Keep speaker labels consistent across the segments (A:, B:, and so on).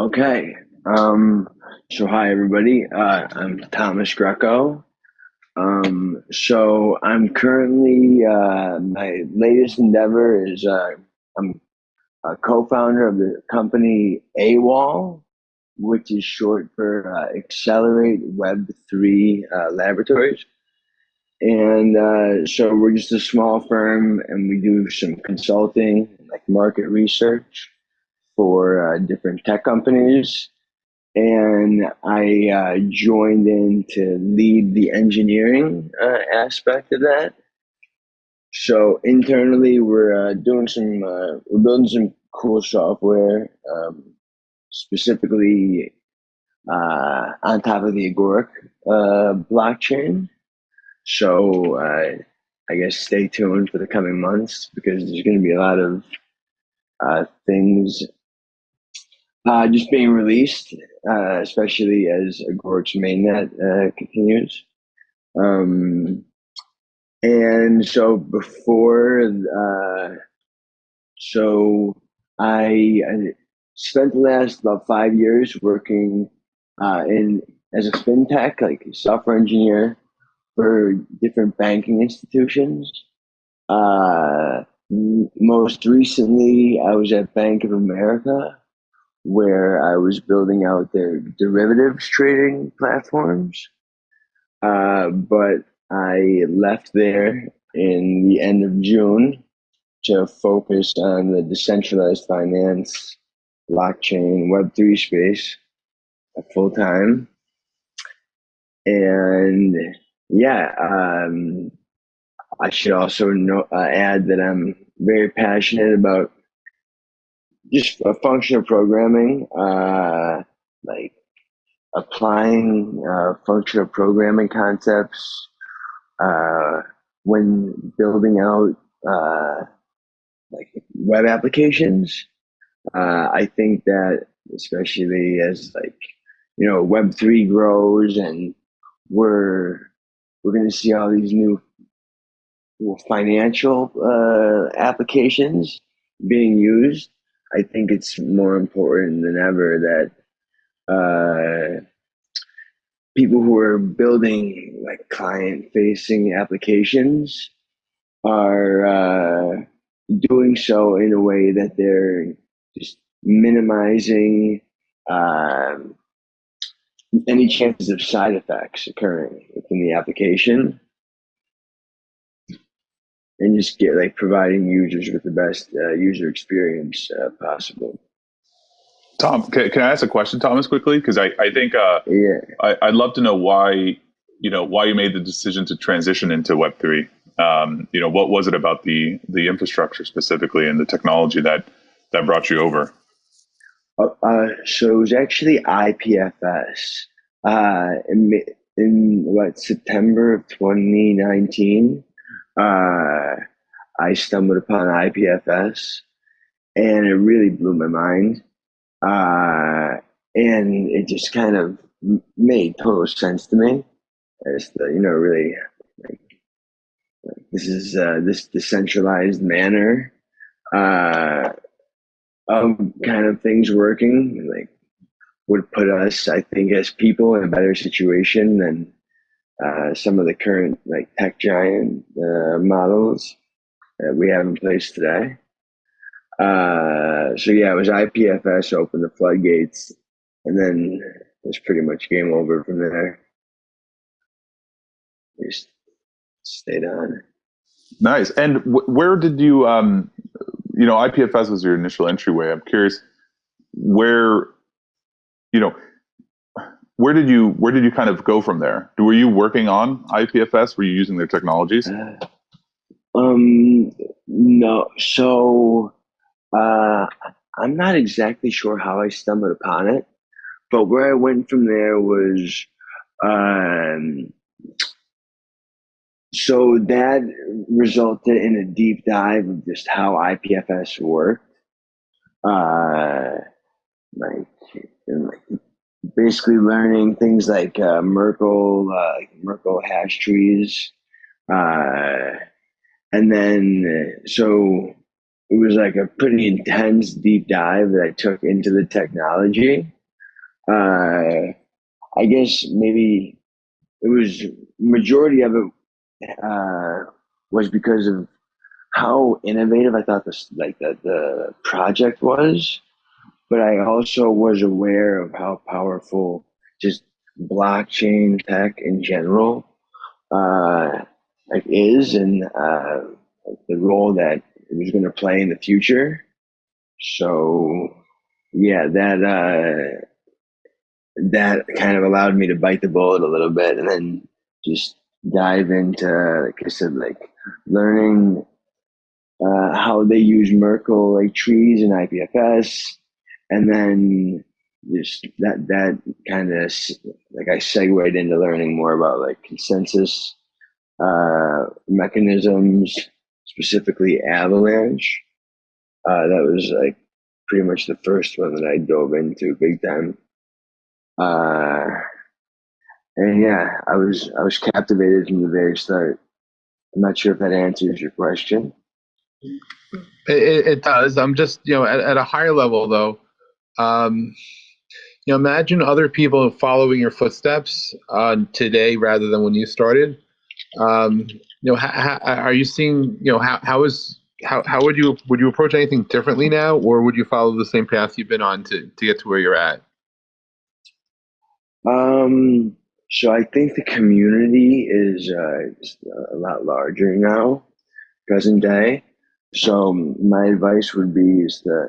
A: Okay. Um, so hi everybody. Uh, I'm Thomas Greco. Um, so I'm currently uh, my latest endeavor is uh, I'm a co-founder of the company AWOL, which is short for uh, Accelerate Web Three uh, Laboratories. And uh, so we're just a small firm, and we do some consulting, like market research for uh, different tech companies and I uh, joined in to lead the engineering uh, aspect of that. So internally, we're uh, doing some, uh, we're building some cool software, um, specifically uh, on top of the Agoric uh, blockchain. So I guess stay tuned for the coming months because there's going to be a lot of things uh, just being released, uh, especially as a Agoric's mainnet uh, continues. Um, and so before, uh, so I, I, spent the last about five years working uh, in as a fintech, like a software engineer for different banking institutions. Uh, most recently, I was at Bank of America where I was building out their derivatives trading platforms. Uh, but I left there in the end of June to focus on the decentralized finance, blockchain, Web3 space full time. And yeah, um, I should also know, uh, add that I'm very passionate about just a functional programming, uh, like applying uh, functional programming concepts uh, when building out uh, like web applications. Uh, I think that especially as like you know Web three grows and we're we're going to see all these new financial uh, applications being used I think it's more important than ever that uh, people who are building like client facing applications are uh, doing so in a way that they're just minimizing um, any chances of side effects occurring within the application and just get like providing users with the best uh, user experience uh, possible.
B: Tom, can, can, I ask a question, Thomas, quickly? Because I, I think uh, yeah. I, would love to know why you know why you made the decision to transition into Web three. Um, you know, what was it about the the infrastructure specifically and the technology that that brought you over?
A: Uh, uh so it was actually IPFS uh, in, in what September of 2019 uh, I stumbled upon IPFS and it really blew my mind. Uh, and it just kind of made total sense to me. As the, you know, really, like, like this is uh, this decentralized manner uh, of kind of things working, like would put us, I think, as people in a better situation than uh, some of the current like tech giant uh, models that we have in place today. Uh, so yeah, it was IPFS opened the floodgates, and then it's pretty much game over from there. Just stayed on.
B: Nice. And where did you, um, you know, IPFS was your initial entryway. I'm curious where, you know, where did you where did you kind of go from there? Were you working on IPFS? Were you using their technologies? Uh,
A: um, no. So uh, I'm not exactly sure how I stumbled upon it, but where I went from there was um, so that resulted in a deep dive of just how IPFS worked. Uh, like, like basically learning things like uh, Merkle, uh, Merkle hash trees, uh, and then so it was like a pretty intense deep dive that I took into the technology. Uh, I guess maybe it was majority of it uh, was because of how innovative I thought this like the, the project was, but I also was aware of how powerful just blockchain tech in general uh, like is and uh, the role that it was going to play in the future. So yeah, that uh, that kind of allowed me to bite the bullet a little bit and then just dive into, like I said, like learning uh, how they use Merkle like trees and IPFS, and then just that that kind of like I segued into learning more about like consensus uh, mechanisms, specifically Avalanche. Uh, that was like pretty much the first one that I dove into big time. Uh, and yeah, I was I was captivated from the very start. I'm not sure if that answers your question.
C: It, it does. I'm just you know at, at a higher level though. Um, you know, imagine other people following your footsteps uh, today rather than when you started. Um, you know, are you seeing? You know, how how is how how would you would you approach anything differently now, or would you follow the same path you've been on to to get to where you're at?
A: Um, so I think the community is uh, a lot larger now, present day. So my advice would be is to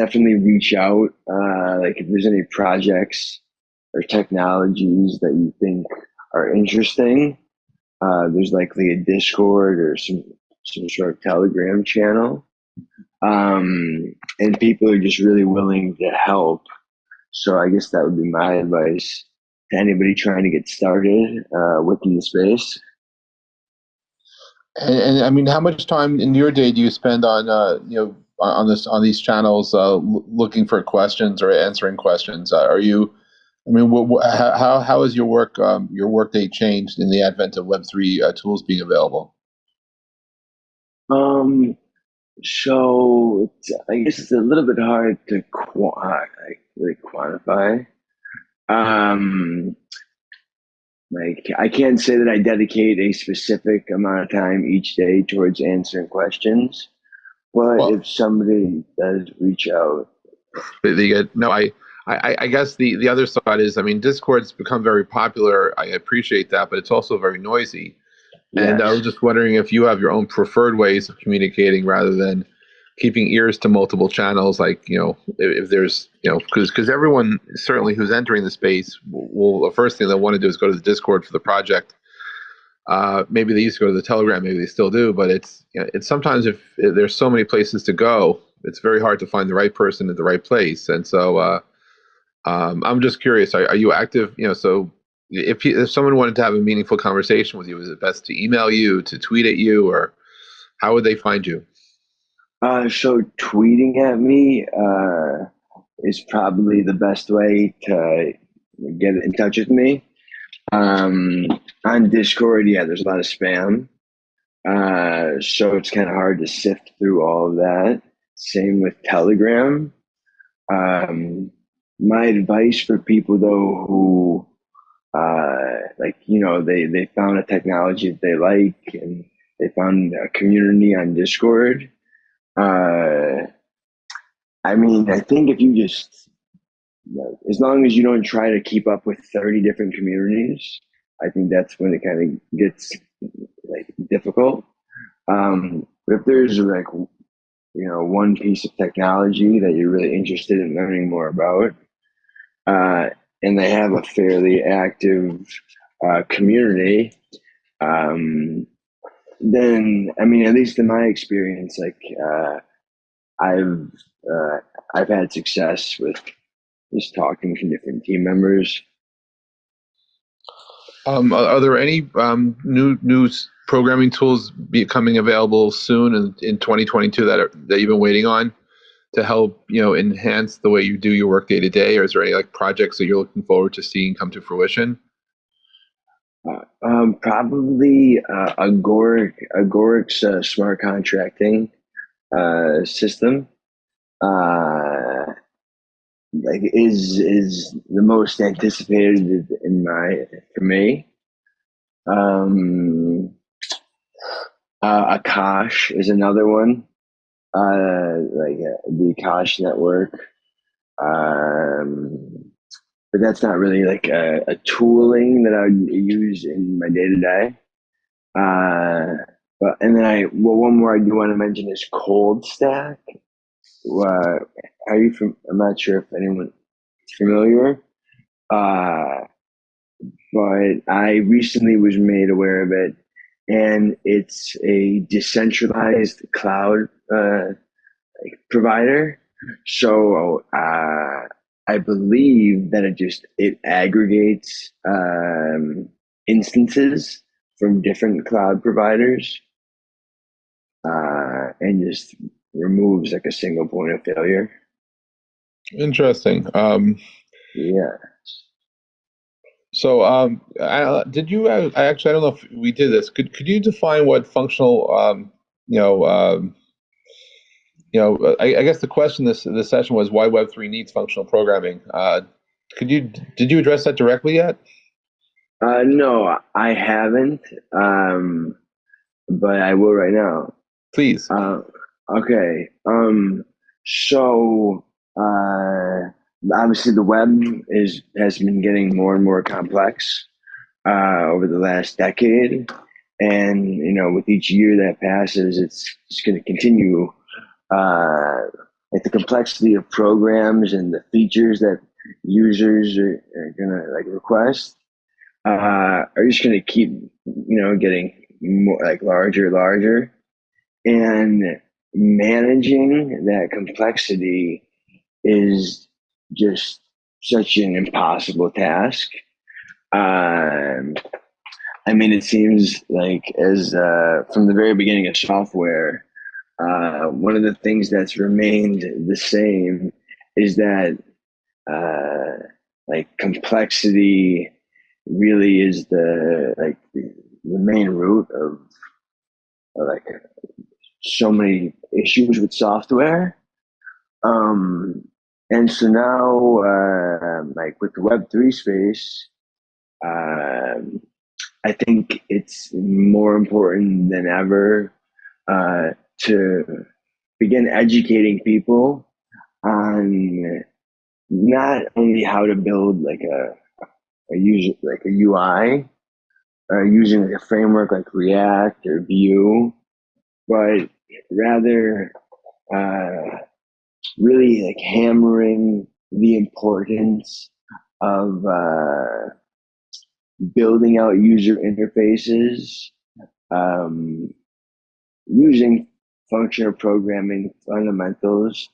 A: definitely reach out. Uh, like if there's any projects or technologies that you think are interesting, uh, there's likely a Discord or some some sort of Telegram channel, um, and people are just really willing to help. So I guess that would be my advice to anybody trying to get started uh, within the space.
C: And, and, I mean, how much time in your day do you spend on uh, you know on this on these channels uh, looking for questions or answering questions? Uh, are you I mean, what, what, how how has your work um, your workday changed in the advent of Web three uh, tools being available?
A: Um, so I guess it's a little bit hard to quantify. really quantify. Um, like I can't say that I dedicate a specific amount of time each day towards answering questions, but well, if somebody does reach out,
C: they, they get no. I I, I, guess the, the other side is, I mean, Discord's become very popular. I appreciate that, but it's also very noisy. Yes. And I was just wondering if you have your own preferred ways of communicating rather than keeping ears to multiple channels. Like, you know, if, if there's, you know, because because everyone certainly who's entering the space will, the first thing they want to do is go to the Discord for the project. Uh, maybe they used to go to the Telegram, maybe they still do, but it's you know, it's sometimes if, there's so many places to go, it's very hard to find the right person at the right place. And so, uh, um, I'm just curious. Are, are, you active? You know, so if if someone wanted to have a meaningful conversation with you, is it best to email you, to tweet at you, or how would they find you?
A: Uh, so tweeting at me uh, is probably the best way to get in touch with me. Um, on Discord, yeah, there's a lot of spam, uh, so it's kind of hard to sift through all of that. Same with Telegram. Um, my advice for people though who uh, like you know they they found a technology that they like and they found a community on discord uh, i mean i think if you just as long as you don't try to keep up with 30 different communities i think that's when it kind of gets like difficult. Um, but if there's like you know one piece of technology that you're really interested in learning more about uh, and they have a fairly active uh, community, um, then I mean, at least in my experience, like uh, I've uh, I've had success with just talking to different team members.
C: Um, are, are, there any um, new new programming tools becoming available soon in, in 2022 that are, that you've been waiting on? to help you know enhance the way you do your work day to day or is there any like projects that you're looking forward to seeing come to fruition
A: uh, um, probably uh, agoric agoric's uh, smart contracting uh, system uh, like is is the most anticipated in my for me. Um, uh, Akash is another one, uh, like uh, the Akash network. Um, but that's not really like a, a tooling that I would use in my day to day. Uh, but and then I well one more I do want to mention is Cold Stack. Uh, are you from? I'm not sure if anyone is familiar. Uh, but I recently was made aware of it, and it's a decentralized cloud uh, provider. So uh, I believe that it just it aggregates um, instances from different cloud providers uh, and just removes like a single point of failure.
C: Interesting. Um,
A: yeah.
C: So, um, I, did you? I actually, I don't know if we did this. Could could you define what functional, um, you know, um, you know, I, I, guess the question this this session was why Web three needs functional programming. Uh, could you did you address that directly yet?
A: Uh, no, I haven't, um, but I will right now.
C: Please.
A: Uh, okay. Um, so uh, obviously the web is has been getting more and more complex uh, over the last decade, and you know, with each year that passes, it's it's going to continue. Uh, like the complexity of programs and the features that users are, are gonna like request uh, are just gonna keep you know getting more like larger, and larger, and managing that complexity is just such an impossible task. Um, I mean, it seems like as uh, from the very beginning of software, uh, one of the things that's remained the same is that uh, like complexity really is the like the, main root of like so many issues with software. Um, and so now, uh, like with the Web3 space, um, I think it's more important than ever uh, to begin educating people on not only how to build like a, a user like a UI, uh, using like a framework like React or Vue, but rather uh, really like hammering the importance of uh, building out user interfaces, um, using functional programming fundamentals,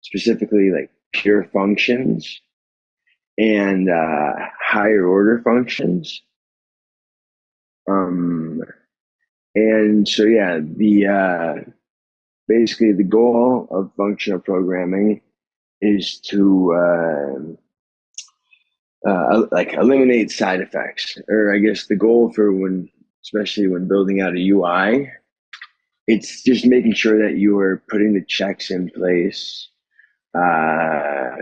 A: specifically like pure functions and uh, higher order functions. Um, and so, yeah, the uh, basically the goal of functional programming is to uh, uh, like eliminate side effects, or I guess the goal for when, especially when building out a UI, it's just making sure that you are putting the checks in place uh,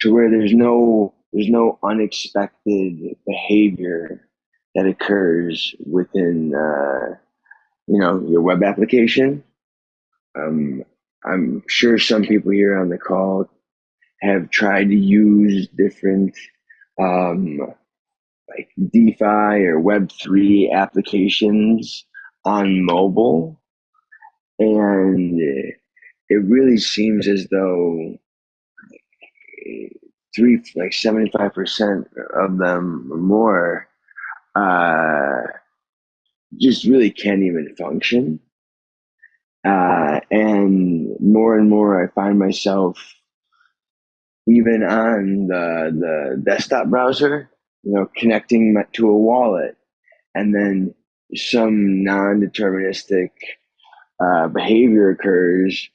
A: to where there's no there's no unexpected behavior that occurs within uh, you know your web application um, I'm sure some people here on the call have tried to use different um, like DeFi or Web3 applications on mobile. And it really seems as though three, like 75% of them or more, uh, just really can't even function. Uh, and more and more, I find myself even on the, the desktop browser, you know, connecting my, to a wallet and then some non deterministic uh, behavior occurs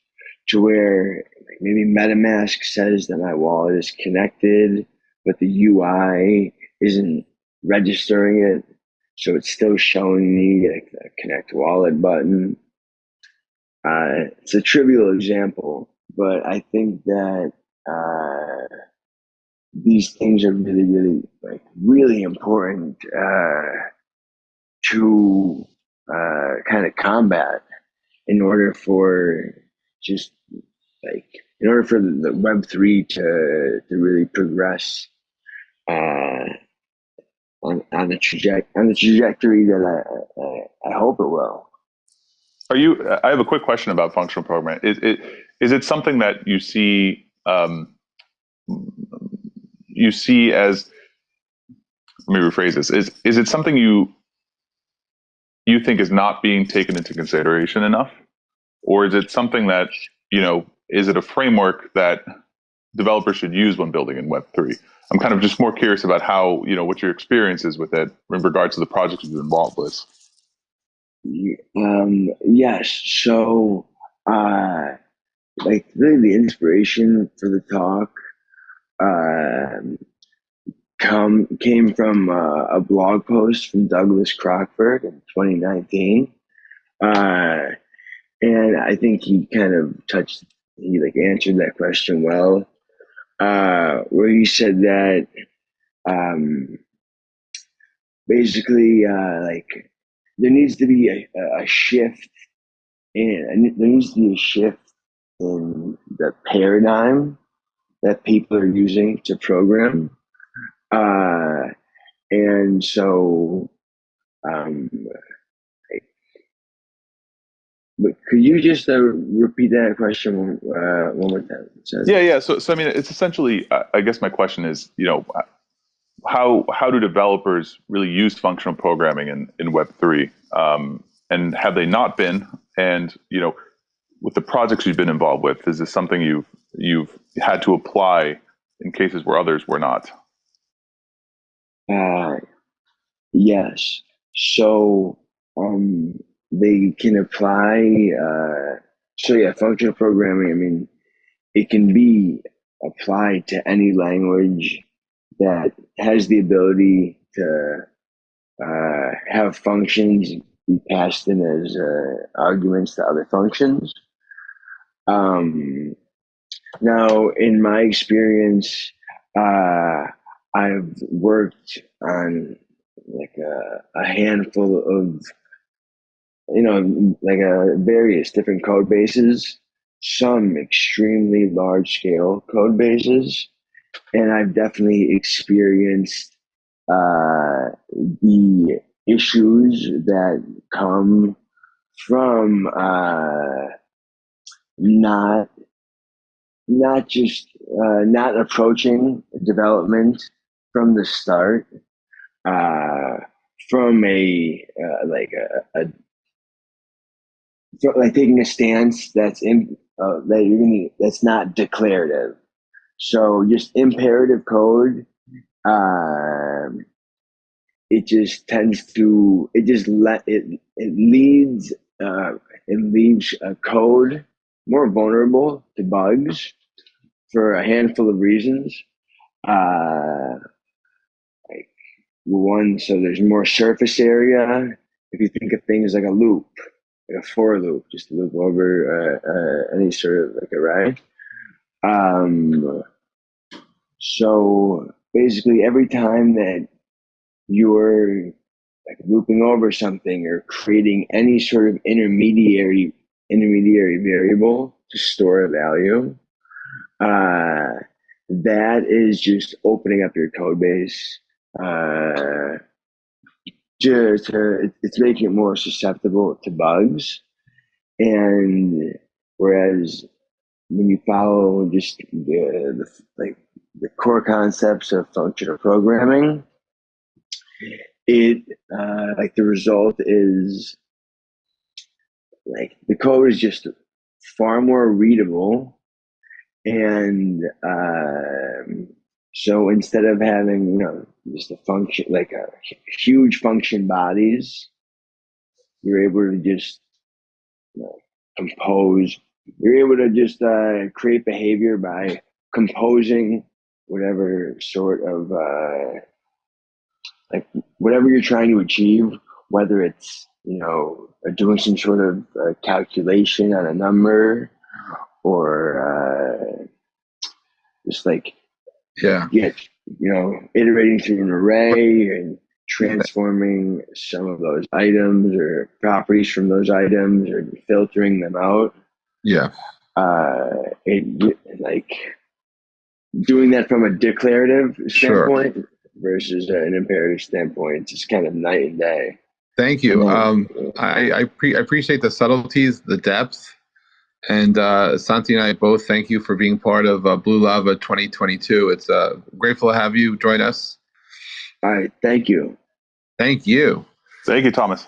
A: to where maybe MetaMask says that my wallet is connected, but the UI isn't registering it. So it's still showing me the connect wallet button. Uh, it's a trivial example, but I think that uh, these things are really, really, like, really important uh, to uh, kind of combat in order for just like in order for the Web three to to really progress uh, on on the on the trajectory that I, I I hope it will.
B: Are you? I have a quick question about functional programming. Is it is it something that you see um, you see as? Let me rephrase this. Is is it something you you think is not being taken into consideration enough, or is it something that you know? Is it a framework that developers should use when building in Web three? I'm kind of just more curious about how you know what your experience is with it in regards to the projects you've been involved with.
A: Um, yes. So, uh, like really the inspiration for the talk, um, come came from uh, a blog post from Douglas Crockford in 2019. Uh, and I think he kind of touched, he like answered that question well, uh, where he said that, um, basically, uh, like there needs to be a, a shift in there needs to be a shift in the paradigm that people are using to program. Uh, and so um, could you just uh, repeat that question uh, one more time?
B: Yeah, yeah. So, so I mean, it's essentially. I guess my question is, you know, how how do developers really use functional programming in, in Web three, um, and have they not been? And you know, with the projects you've been involved with, is this something you've you've had to apply in cases where others were not?
A: Uh, yes. So um, they can apply. Uh, so yeah, functional programming. I mean, it can be applied to any language that has the ability to uh, have functions be passed in as uh, arguments to other functions. Um, now, in my experience, uh, I've worked on like a, a handful of, you know, like a various different code bases, some extremely large scale code bases, and I've definitely experienced uh, the issues that come from uh, not not just uh, not approaching development from the start uh, from a uh, like a, a like taking a stance that's in uh, that you're gonna, that's not declarative so just imperative code, um, it just tends to it just let it it leads uh, it leaves a code more vulnerable to bugs for a handful of reasons. Uh, like one, so there's more surface area. If you think of things like a loop, like a for loop, just to loop over uh, uh, any sort of like array. Um, so basically, every time that you're like looping over something or creating any sort of intermediary intermediary variable to store a value, uh, that is just opening up your code base. Uh, just to, it's making it more susceptible to bugs. And whereas when you follow just the, the like the core concepts of functional programming, it uh, like the result is like the code is just far more readable and um, so instead of having you know just a function like a huge function bodies you're able to just you know, compose you're able to just uh, create behavior by composing whatever sort of uh, like whatever you're trying to achieve whether it's you know doing some sort of uh, calculation on a number or uh, just like
C: Yeah.
A: get you know iterating through an array and transforming some of those items or properties from those items or filtering them out
C: Yeah.
A: uh it like doing that from a declarative
C: Sure.
A: standpoint versus an imperative standpoint it's just kind of night and day
C: Thank you. Um, I, I, pre- I appreciate the subtleties, the depth. And uh, Santi and I both thank you for being part of uh, Blue Lava 2022. It's uh, grateful to have you join us.
A: all right thank you
C: Thank you.
B: Thank you, Thomas.